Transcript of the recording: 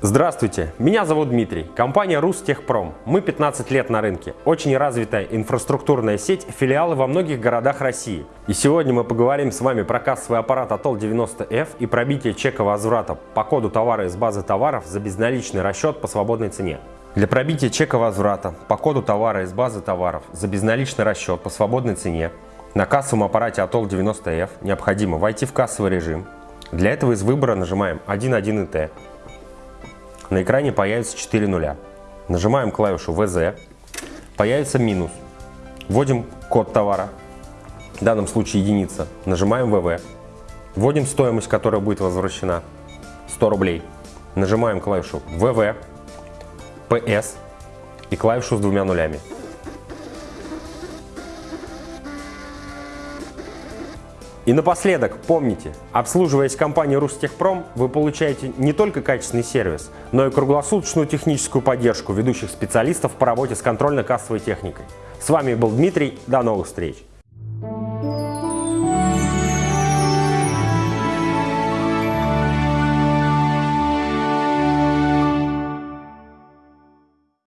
Здравствуйте, меня зовут Дмитрий, компания Рустехпром. Мы 15 лет на рынке, очень развитая инфраструктурная сеть, филиалы во многих городах России. И сегодня мы поговорим с вами про кассовый аппарат Атол 90F и пробитие чека возврата по коду товара из базы товаров за безналичный расчет по свободной цене. Для пробития чека возврата по коду товара из базы товаров за безналичный расчет по свободной цене на кассовом аппарате Атол 90F необходимо войти в кассовый режим. Для этого из выбора нажимаем 1.1 ИТ на экране появится 4 нуля. Нажимаем клавишу ВЗ, появится минус. Вводим код товара, в данном случае единица. Нажимаем ВВ. Вводим стоимость, которая будет возвращена, 100 рублей. Нажимаем клавишу ВВ, ПС и клавишу с двумя нулями. И напоследок, помните, обслуживаясь компанией Рустехпром, вы получаете не только качественный сервис, но и круглосуточную техническую поддержку ведущих специалистов по работе с контрольно-кассовой техникой. С вами был Дмитрий, до новых встреч!